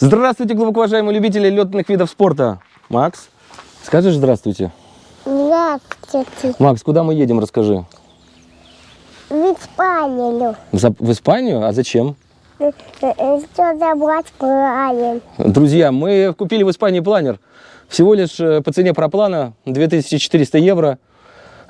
Здравствуйте, глубоко уважаемые любители летных видов спорта. Макс, скажешь здравствуйте? Здравствуйте. Макс, куда мы едем, расскажи. В Испанию. За- В Испанию? А зачем? Что забрать планер? Друзья, мы купили в Испании планер. Всего лишь э, по цене проплана 2400 евро.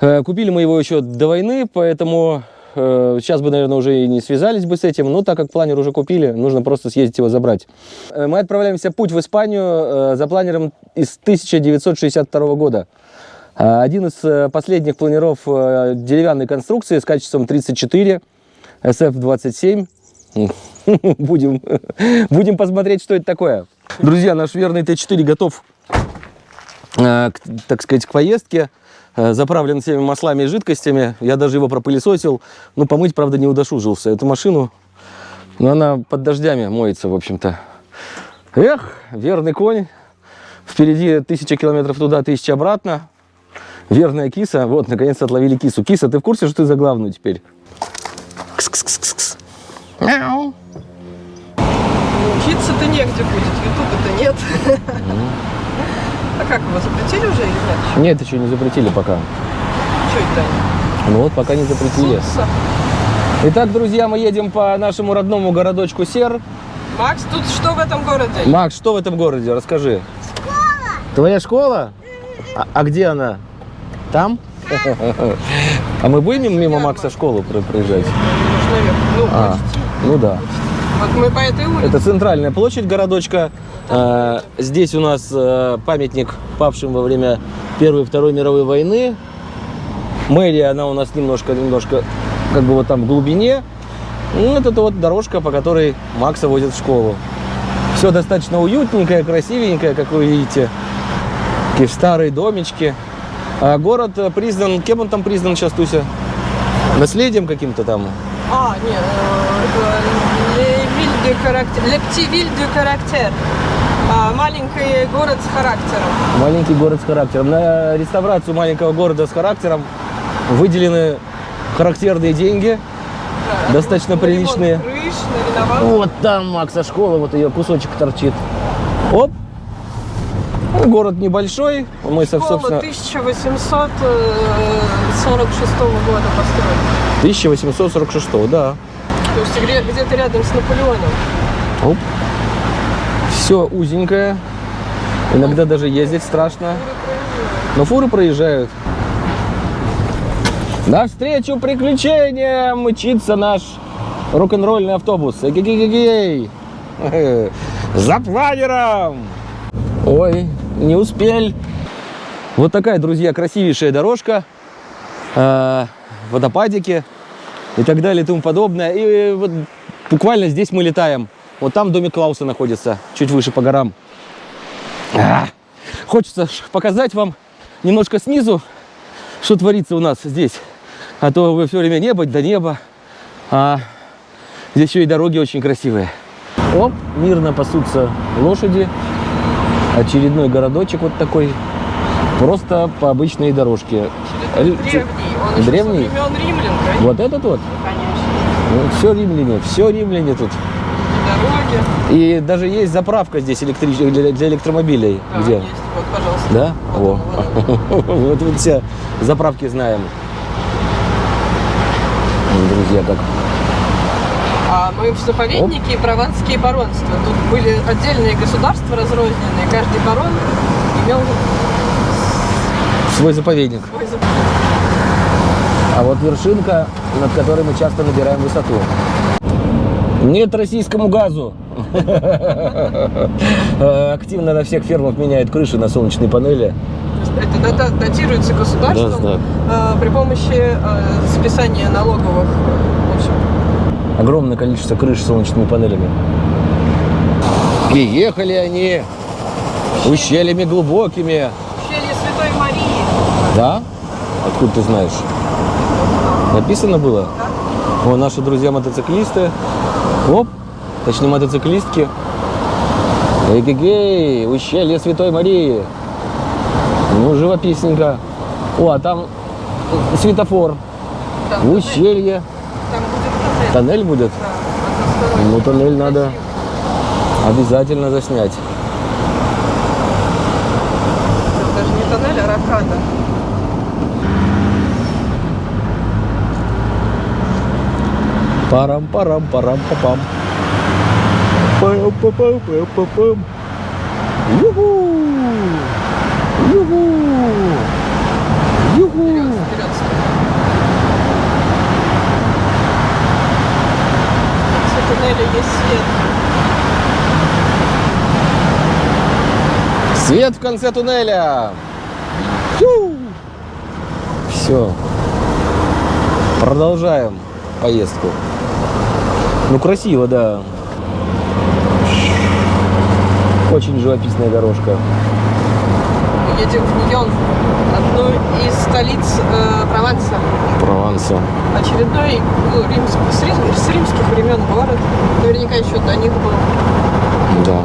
Э, Купили мы его еще до войны, поэтому сейчас бы, наверное, уже и не связались бы с этим. Но так как планер уже купили, нужно просто съездить его забрать. Э, Мы отправляемся путь в Испанию э, за планером из 1962 года. Один из э, последних планеров э, деревянной конструкции с качеством 34, SF-27. Будем, будем посмотреть, что это такое. Друзья, наш верный Т4 готов, э, так сказать, к поездке. Э, Заправлен всеми маслами и жидкостями. Я даже его пропылесосил. Ну, помыть, правда, не удосужился. Эту машину, ну, она под дождями моется, в общем-то. Эх, верный конь. Впереди тысяча километров туда, тысяча обратно. Верная киса. Вот, наконец-то отловили кису. Киса, ты в курсе, что ты за главную теперь? Кс-кс-кс-кс. Мяу. Учиться-то негде будет, ютуба-то нет. А как, его запретили уже или нет? Нет, еще не запретили пока. Что это? Ну вот, пока не запретили. Сутся. Итак, друзья, мы едем по нашему родному городочку Сер. Макс, тут что в этом городе? Макс, что в этом городе? Расскажи. Школа. Твоя школа? А, а где она? Там? А мы будем мимо Макса школу про- проезжать? Ну, А, ну да. Вот мы по этой улице. Это центральная площадь городочка. А, Здесь у нас э, памятник павшим во время Первой и Второй мировой войны. Мэрия, она у нас немножко, немножко как бы вот там в глубине. Ну, это вот дорожка, по которой Макса возят в школу. Все достаточно уютненькое, красивенькое, как вы видите. Такие старые домички. А город признан, кем он там признан сейчас, Туся? Наследием каким-то там? А, нет, э, это Левиль де характер. Лептивиль де характер. А, Маленький город с характером. Маленький город с характером. На реставрацию маленького города с характером выделены характерные деньги. Да, Достаточно ремонт приличные. Крыш. Вот там Макса школа, вот ее кусочек торчит. Оп! Ну, Город небольшой. Мы, Школа собственно, 1846 года построена. 1846, да. То есть где- где-то рядом с Наполеоном. Оп. Все узенькое. Иногда даже ездить страшно. Но фуры проезжают. Навстречу приключениям мчится наш рок-н-ролльный автобус. Эгегегегей. За планером! Ой, не успел. Вот такая, друзья, красивейшая дорожка. э, водопадики и так далее и тому подобное. И вот буквально здесь мы летаем. Вот там домик Клауса находится, чуть выше по горам. А, Хочется показать вам немножко снизу, что творится у нас здесь. А то вы все время небо до неба. А здесь еще и дороги очень красивые. Оп, мирно пасутся лошади. Очередной городочек вот такой. Просто по обычной дорожке. Древний. Он еще Древний? со времен римлян, конечно. Вот этот вот? конечно. все римляне, все римляне тут. И дороги. И даже есть заправка здесь электрич- для, для электромобилей. Да, Где? есть. Вот, пожалуйста. Да? Вот О. вот Вот мы все заправки знаем. Ну, Друзья, как А мы в заповеднике и прованские баронства. Тут были отдельные государства разрозненные. Каждый барон имел свой заповедник. свой зап- А вот вершинка, над которой мы часто набираем высоту. Нет российскому газу. Активно на всех фермах меняют крыши на солнечные панели. Это датируется государством Да, э, при помощи э, списания налоговых. В общем, Огромное количество крыш с солнечными панелями. И ехали они ущельями глубокими. ущелье Святой Марии. Да? Откуда ты знаешь? Написано было? О, наши друзья мотоциклисты. Оп, точнее мотоциклистки. Эгегей, ущелье Святой Марии. Ну, живописненько. О, а там светофор. Там ущелье. Там будет тоннель. Тоннель будет? Да. Ну, тоннель надо. Обязательно заснять. Это даже не тоннель, а ракада. Парам парам парам папам пам пам пам пам пам Юху! Юху! Юху! Туннеля есть свет. Свет в конце туннеля! Все. Продолжаем поездку. Ну, красиво, да. Очень живописная дорожка. Едем в Ньон, одну из столиц э, Прованса. Прованса. Очередной ну, римск- с, рим- с римских времен город. Наверняка еще до них был. Да.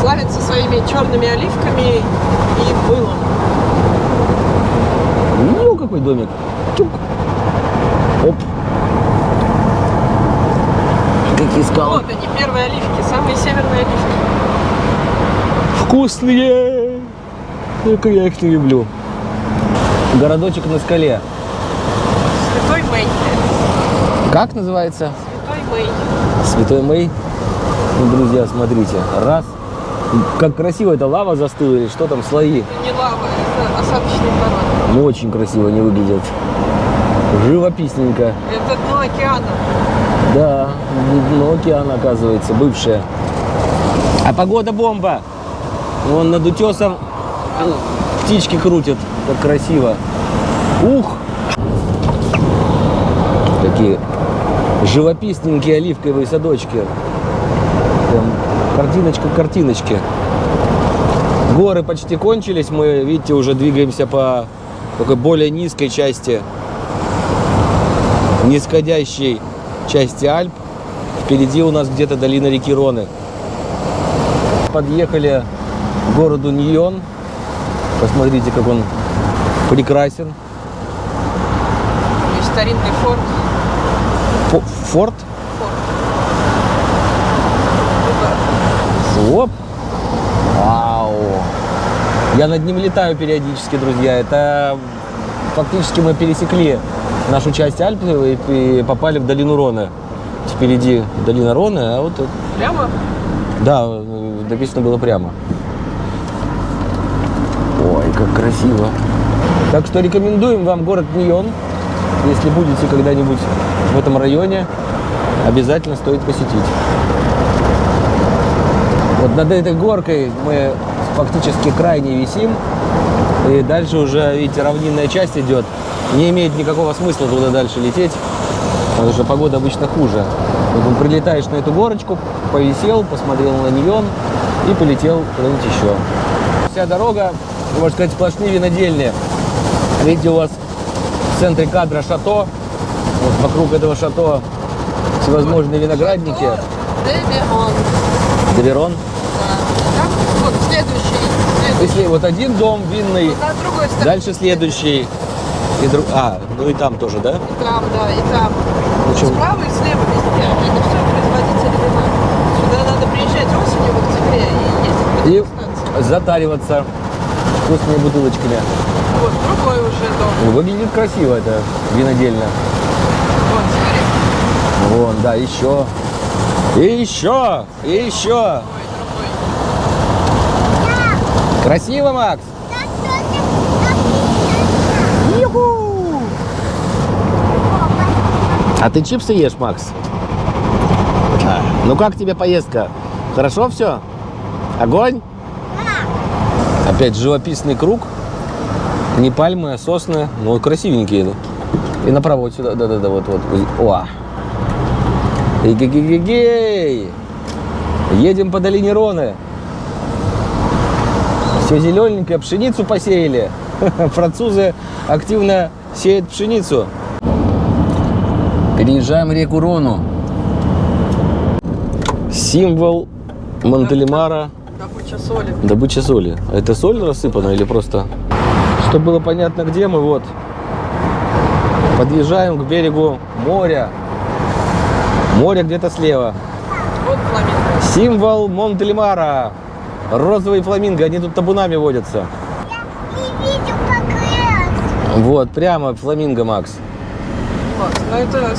Славится своими черными оливками и мылом. Ну, какой домик. Чук. Оп. Какие скалы. Вот они, первые оливки, самые северные оливки. Вкусные. Как я их не люблю. Городочек на скале. Святой Мэй. Как называется? Святой Мэй. Святой Мэй. Ну, друзья, смотрите. Раз. Как красиво эта лава застыла или что там, слои. Это не лава, это осадочный пород. Ну, очень красиво они выглядят. Живописненько. Это дно океана. Да, дно океана, оказывается, бывшая. А погода бомба. Вон над утесом птички крутят. Как красиво. Ух! Такие живописненькие оливковые садочки. Прям картиночка к картиночке. Горы почти кончились. Мы, видите, уже двигаемся по такой более низкой части нисходящей части Альп. Впереди у нас где-то долина реки Роны. Подъехали к городу Ньон. Посмотрите, как он прекрасен. Есть старинный форт. Фо- Форт. Оп. Вау. Я над ним летаю периодически, друзья. Это фактически мы пересекли нашу часть Альп и попали в долину Роны. Впереди долина Роны, а вот Прямо? Да, э, написано было прямо. Ой, как красиво. Так что рекомендуем вам город Ньон. Если будете когда-нибудь в этом районе, обязательно стоит посетить. Вот над этой горкой мы фактически крайне висим. И дальше уже, видите, равнинная часть идет. Не имеет никакого смысла туда дальше лететь, потому что погода обычно хуже. Поэтому прилетаешь на эту горочку, повисел, посмотрел на Ньон и полетел куда-нибудь еще. Вся дорога, можно сказать, сплошные винодельные. Видите, у вас в центре кадра шато. Вот вокруг этого шато всевозможные виноградники. Деверон. Деверон. Да. Там вот следующий. Если вот один дом винный, На другой стороне. дальше следующий. И друг... А, ну и там тоже, да? И там, да, и там. Ну, чё? Справа и слева везде. Это все производители вина. Сюда надо приезжать осенью, в октябре, и ездить И затариваться вкусными бутылочками. Вот, другой уже дом. Ну, Выглядит красиво это винодельно. Вот, смотри. Вон, да, еще. И еще, и еще. Ой. Красиво, Макс? А ты чипсы ешь, Макс? А, Ну как тебе поездка? Хорошо все? Огонь? Опять живописный круг. Не пальмы, а сосны. Ну, красивенькие. И направо вот сюда. Да-да-да, вот, вот. О! Эгегегегей! Едем по долине Роны. Все зелененькое, пшеницу посеяли. Французы активно сеют пшеницу. Переезжаем реку Рону. Символ Монтелемара. Добыча соли. Добыча соли. А Это соль рассыпана или просто? Чтобы было понятно, где мы, вот. Подъезжаем к берегу моря. Море где-то слева. Вот. Символ Монтельмара. Розовые фламинго, они тут табунами водятся. Не видел, как раз. Вот, прямо фламинго, Макс. Вот, ну это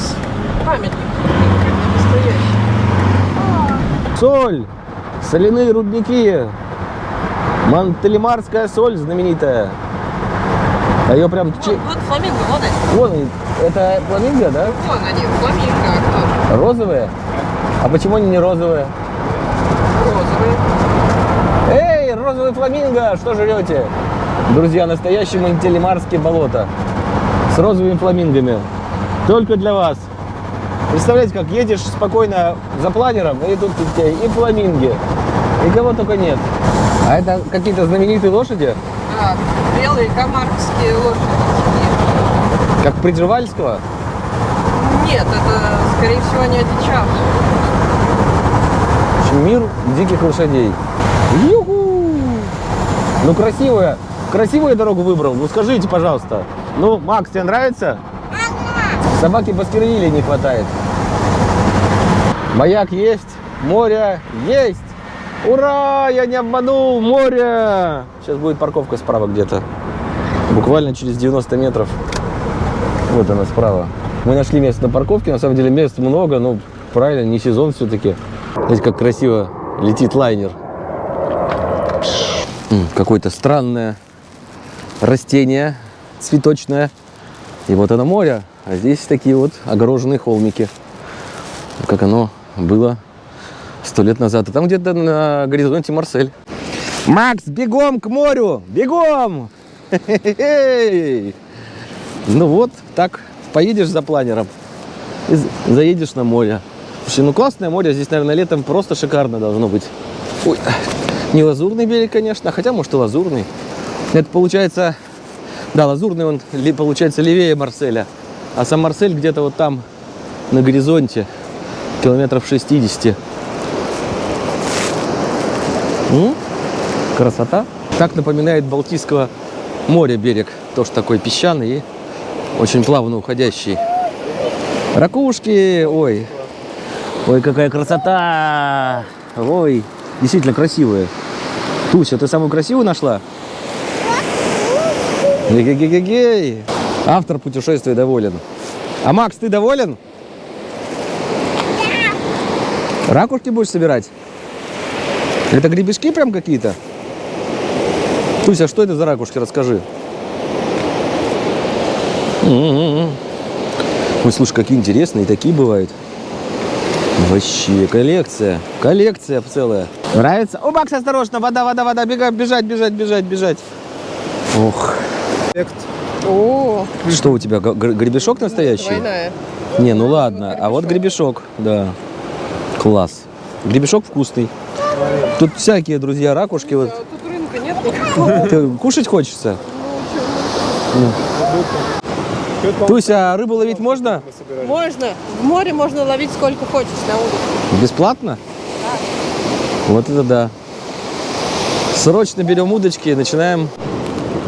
памятник, настоящий. Соль, соляные рудники. Монтельмарская соль знаменитая. А ее прям... Вот, вот фламинго, вон они. Вон они. Это фламинго, да? Вон они, фламинго, а? Розовые? А почему они не? Розовые. Эй, розовый фламинго, что жрете? Друзья, настоящие Монтельмарские болота. С розовыми фламингами. Только для вас. Представляете, как едешь спокойно за планером, и тут у тебя и фламинги, и кого только нет. А это какие-то знаменитые лошади? Да, белые камарские лошади. Как Приживальского? Нет, это, скорее всего, не одичавшие. Мир диких лошадей. Юху! Ну, красивая. Красивую дорогу выбрал. Ну, скажите, пожалуйста. Ну, Макс, тебе нравится? Собаки Баскервилей не хватает. Маяк есть, море есть. Ура! Я не обманул, море! Сейчас будет парковка справа где-то. Буквально через 90 метров. Вот она справа. Мы нашли место на парковке. На самом деле мест много, но правильно, не сезон все-таки. Знаете, как красиво летит лайнер. Какое-то странное растение цветочное. И вот оно море. А здесь такие вот огороженные холмики. Как оно было сто лет назад. А там где-то на горизонте Марсель. Макс, бегом к морю! Бегом! Ну вот, так поедешь за планером и заедешь на море. Ну классное море, здесь, наверное, летом просто шикарно должно быть. Ой, не лазурный берег, конечно, хотя, может, и лазурный. Это получается, да, лазурный он получается левее Марселя, а сам Марсель где-то вот там, на горизонте, километров 60. М? Красота. Так напоминает Балтийского моря берег. Тоже такой песчаный и очень плавно уходящий. Ракушки, ой. Ой, какая красота. Ой, действительно красивые. Туся, ты самую красивую нашла? Ге-ге-ге-гей. Автор путешествия доволен. А Макс, ты доволен? Ракушки будешь собирать? Это гребешки прям какие-то? Туся, что это за ракушки? Расскажи. Ой, слушай, какие интересные, такие бывают. Вообще, коллекция. Коллекция целая. Нравится? О, Макс, осторожно, вода, вода, вода, бегать, бежать, бежать, бежать, бежать. Ох. О, Что у тебя, гребешок настоящий? двойная. Не, ну ладно, а вот гребешок, да. Класс. Гребешок вкусный. Тут всякие, друзья, ракушки. Вот. А тут рынка нет никакого. Ты кушать хочется? Туся, а рыбу ловить можно? Можно. В море можно ловить сколько хочешь на улице. Бесплатно? Вот это да. Срочно берем удочки и начинаем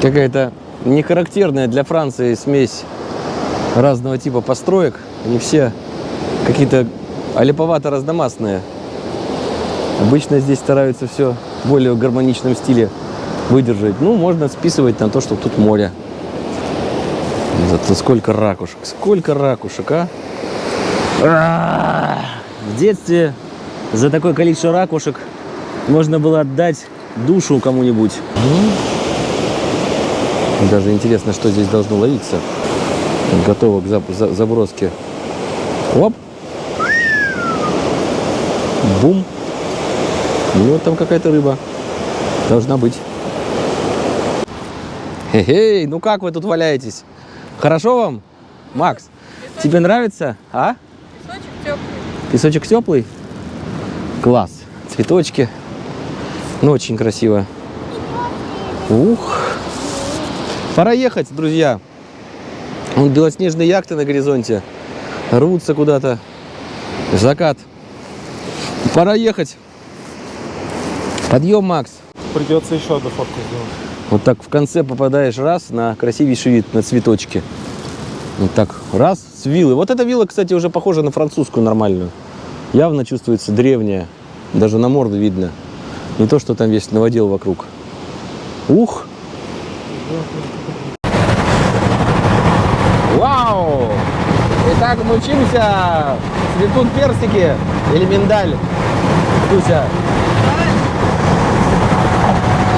какая-то нехарактерная для Франции смесь разного типа построек. Они все какие-то олиповато разномастные. Обычно здесь стараются все в более гармоничном стиле выдержать. Ну, можно списывать на то, что тут море. Зато сколько ракушек, сколько ракушек, а? А, В детстве за такое количество ракушек можно было отдать душу кому-нибудь. Даже интересно, что здесь должно ловиться. Готово к заброске. Оп. Бум. Ну, там какая-то рыба. Должна быть. Хе-хей, ну как вы тут валяетесь? Хорошо вам? Макс, тебе нравится? А? Песочек теплый. Песочек теплый? Класс. Цветочки. Ну, очень красиво. Ух. Пора ехать, друзья. Вон белоснежные яхты на горизонте. Рвутся куда-то. Закат. Пора ехать. Подъем, Макс. Придется еще одну фотку сделать. Вот так в конце попадаешь раз на красивейший вид, на цветочки. Вот так раз с виллы. Вот эта вилла, кстати, уже похожа на французскую нормальную. Явно чувствуется древняя. Даже на морду видно. Не то, что там весь наводил вокруг. Ух! Вау! Итак, мы учимся. Цветут персики или миндаль. Туся.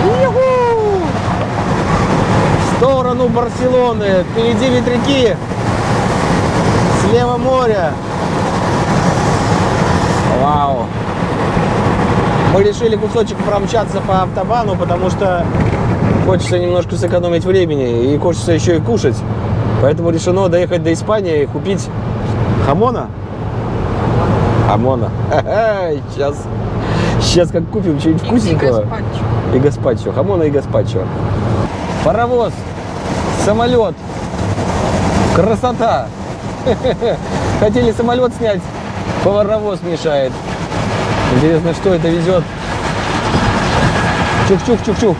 Юху! В сторону Барселоны. Впереди ветряки. Слева море. Вау. Мы решили кусочек промчаться по автобану, потому что хочется немножко сэкономить времени и хочется еще и кушать. Поэтому решено доехать до Испании и купить хамона. Хамона. Сейчас, сейчас как купим что-нибудь И вкусненького. гаспачо. И гаспачо. Хамона и гаспачо. Паровоз. Самолет. Красота. Хотели самолет снять, паровоз мешает. Интересно, что это везет. Чух-чух-чух-чух.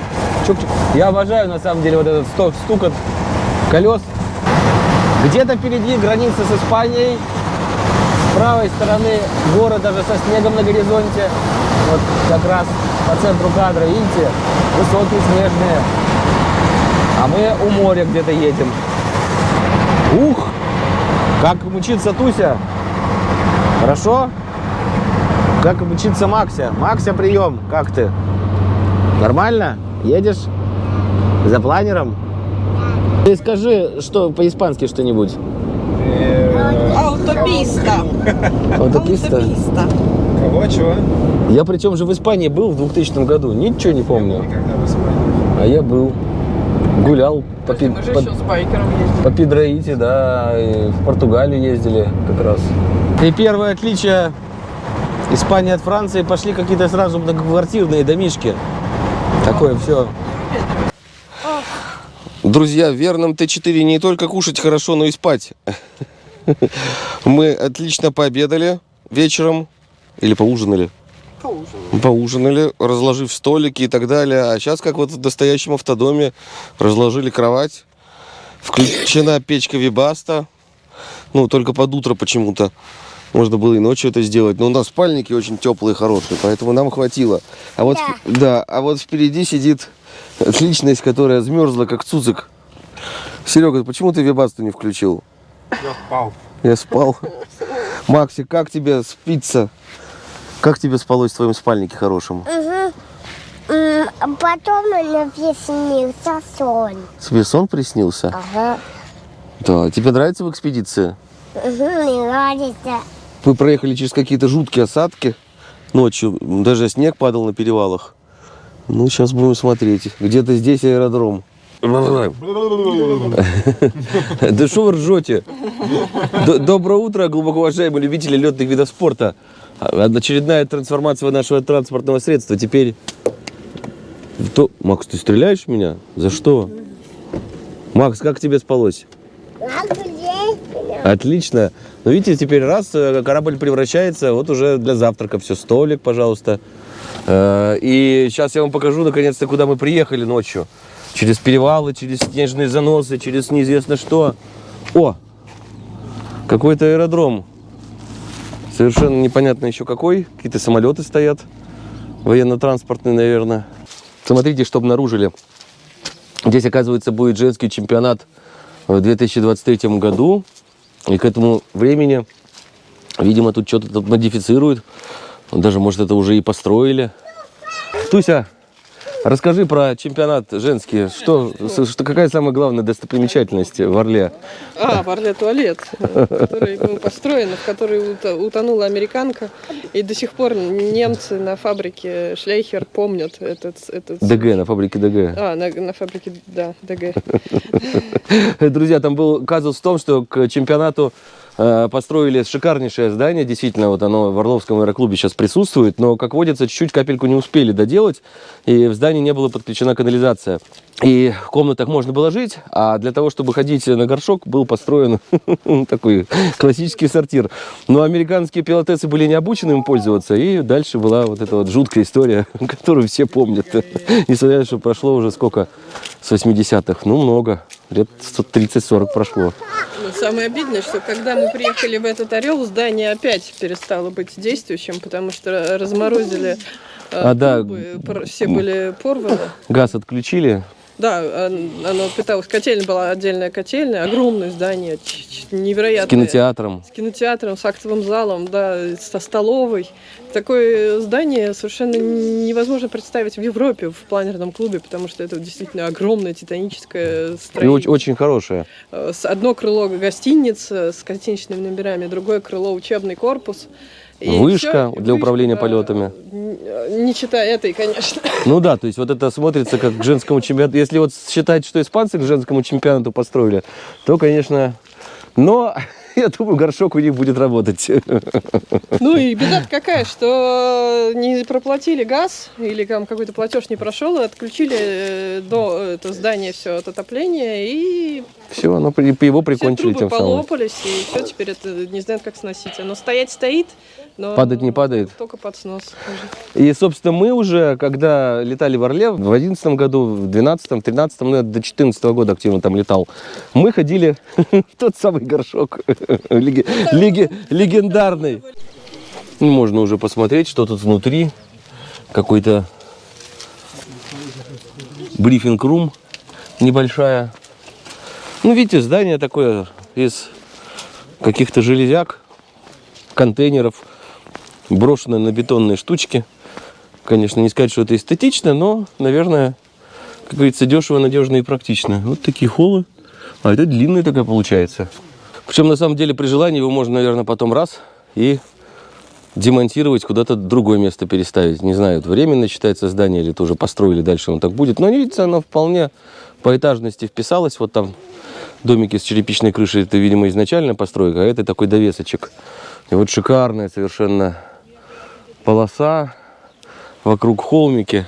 Чух-чух. Я обожаю, на самом деле, вот этот стук, стукот колес. Где-то впереди граница с Испанией. С правой стороны горы даже со снегом на горизонте. Вот как раз по центру кадра, видите, высокие снежные. А мы у моря где-то едем. Ух! Как мучится Туся? Хорошо? Как мучится Макся? Макся, прием. Как ты? Нормально? Едешь? За планером? Ты скажи, что по-испански что-нибудь. Аутописта. Аутописта? Аутописта. Кого, чего? Я причем же в Испании был в 2000 году. Ничего не помню. Никогда в Испании. А я был. Гулял по, пи- Мы же по- еще с байкером ездили. по Пидраите, да, и в Португалию ездили как раз. И первое отличие Испании от Франции пошли какие-то сразу многоквартирные домишки. Такое все. Друзья, в верном Т4 не только кушать хорошо, но и спать. Мы отлично пообедали вечером или поужинали. Поужинали. Поужинали, разложив столики и так далее. А сейчас, как вот в настоящем автодоме, разложили кровать. Включена печка Вибаста. Ну, только под утро почему-то. Можно было и ночью это сделать. Но у нас спальники очень теплые, хорошие, поэтому нам хватило. А вот, Да. да, а вот впереди сидит личность, которая замерзла, как цуцик. Серега, почему ты Вибасту не включил? Я впал. Я спал. Макси, как тебе спится? Как тебе спалось в твоем спальнике хорошем? Угу. А Потом мне приснился сон. Тебе сон приснился? Ага. Да. Тебе нравится в экспедиции? Угу, мне нравится. Мы проехали через какие-то жуткие осадки ночью. Даже снег падал на перевалах. Ну, сейчас будем смотреть. Где-то здесь аэродром. Да что вы ржете? Доброе утро, глубоко уважаемые любители летных видов спорта. Очередная трансформация нашего транспортного средства. Теперь... То... Макс, ты стреляешь в меня? За что? Макс, как тебе спалось? Отлично. Ну, видите, теперь раз э, корабль превращается, вот уже для завтрака все, столик, пожалуйста. Э, И сейчас я вам покажу, наконец-то, куда мы приехали ночью. Через перевалы, через снежные заносы, через неизвестно что. О! Какой-то аэродром. Совершенно непонятно еще какой. Какие-то самолеты стоят. Военно-транспортные, наверное. Смотрите, что обнаружили. Здесь, оказывается, будет женский чемпионат в 2023 году. И к этому времени, видимо, тут что-то модифицируют. Даже, может, это уже и построили. Туся, расскажи про чемпионат женский. Что, что какая самая главная достопримечательность в Орле? А, в Орле туалет, э, который был построен, в который утонула американка. И до сих пор немцы на фабрике Шлейхер помнят этот... этот... ДГ, на фабрике ДГ. А, на, на фабрике, да, ДГ. Друзья, там был казус в том, что к чемпионату построили шикарнейшее здание, действительно, вот оно в Орловском аэроклубе сейчас присутствует, но, как водится, чуть-чуть капельку не успели доделать, и в здании не была подключена канализация. И в комнатах можно было жить, а для того, чтобы ходить на горшок, был построен такой классический сортир. Но американские пилотесы были не обучены им пользоваться, и дальше была вот эта вот жуткая история, которую все помнят. Несмотря на то, что прошло уже сколько? С 80-х. Ну, много. Лет 30-40 прошло. Самое обидное, что когда мы приехали в этот Орел, здание опять перестало быть действующим, потому что разморозили э, А, да. все были порваны. Газ отключили. Да, он- оно питалось, котельная была отдельная котельная, огромное здание, ч- С невероятное. кинотеатром. С кинотеатром, с актовым залом, да, со столовой. Такое здание совершенно невозможно представить в Европе, в планерном клубе, потому что это действительно огромное титаническое И строение. очень, очень хорошее. Э, Одно крыло гостиница с гостиничными номерами, другое крыло учебный корпус. И Вышка всё, для управления да, полетами. Не читая этой, конечно. Ну да, то есть вот это смотрится как к женскому чемпионату. Если вот считать, что испанцы к женскому чемпионату построили, то, конечно... Но я думаю, горшок у них будет работать. Ну и беда какая, что не проплатили газ или там какой-то платеж не прошел, и отключили э, до это здание все от отопления, и Все, оно его все прикончили трубы тем самым. полопались, и все теперь это не знают, как сносить. Оно стоять стоит, но Падать не падает? Только под снос. И, собственно, мы уже, когда летали в Орле, в 2011 году, в 2012, 2013, ну, я до 2014 года активно там летал, мы ходили в тот самый горшок легендарный. Ну, Можно уже посмотреть, что тут внутри. Какой-то брифинг-рум небольшая. Ну, видите, здание такое из каких-то железяк, контейнеров, брошенное на бетонные штучки. Конечно, не сказать, что это эстетично, но, наверное, как говорится, дешево, надежно и практично. Вот такие холлы. А это длинная такая получается. Причем, на самом деле, при желании его можно, наверное, потом раз и демонтировать, куда-то другое место переставить. Не знаю, это временно считается здание или тоже построили, дальше оно так будет. Но, видите, оно вполне по этажности вписалось. Вот там домики с черепичной крышей, это, видимо, изначальная постройка, а это такой довесочек. И вот шикарная совершенно полоса вокруг холмики.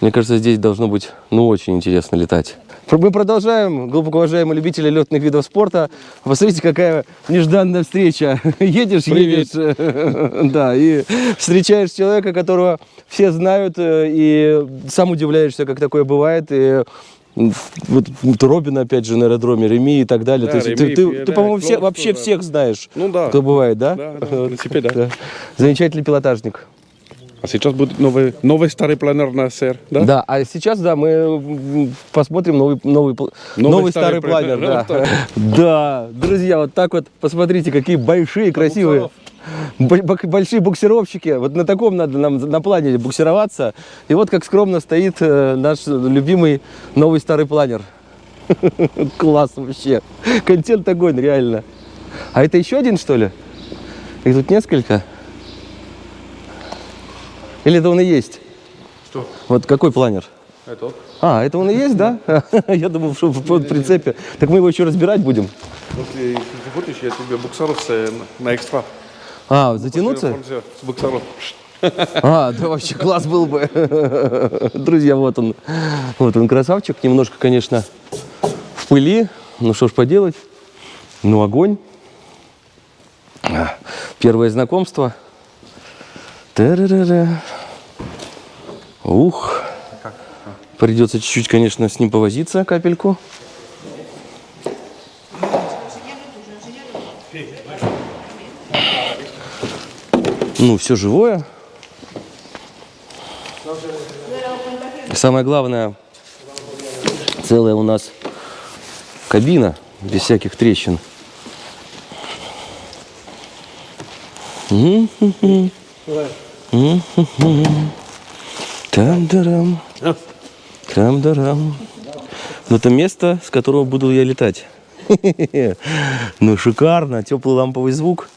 Мне кажется, здесь должно быть, ну, очень интересно летать. Мы продолжаем, глубоко уважаемые любители летных видов спорта. Посмотрите, какая нежданная встреча. Едешь, едешь, да, и встречаешь человека, которого все знают, э, и сам удивляешься, как такое бывает. И вот, Робин, опять же, на аэродроме, Реми и так далее. Да, То есть Реми, ты, ты- да, ты, по-моему, все, вообще тоже. всех знаешь, Ну да. кто бывает, да? Да, да, в принципе, да. Замечательный пилотажник. А сейчас будет новый, новый старый планер на СР, да? Да, а сейчас, да, мы посмотрим новый, новый, пл- новый, старый, старый планер. планер, Да. да, друзья, вот так вот, посмотрите, какие большие, красивые. Большие буксировщики. Вот на таком надо нам на планере буксироваться. И вот как скромно стоит э, наш любимый новый старый планер. Класс вообще. Контент огонь, реально. А это еще один, что ли? Их тут несколько? Или это он и есть? Что? Вот какой планер? Это А, это он и есть, да? Я думал, что в прицепе. Так мы его еще разбирать будем. Если хочешь, я тебе буксаров с- на экстра. А, затянуться? С буксаров. А, да вообще класс был бы. Друзья, вот он. Вот он красавчик. Немножко, конечно, в пыли. Ну что ж поделать. Ну огонь. А, Первое знакомство. Ух. Придется чуть-чуть, конечно, с ним повозиться, капельку. Ну, все живое. Самое главное, целая у нас кабина, без всяких трещин. Там-дарам. Там-дарам. Но это место, с которого буду я летать. Ну, шикарно, теплый ламповый звук.